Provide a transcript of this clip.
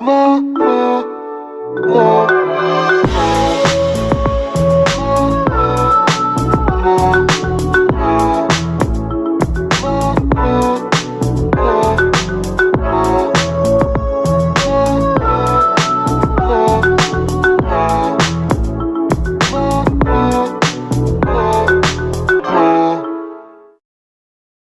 la la la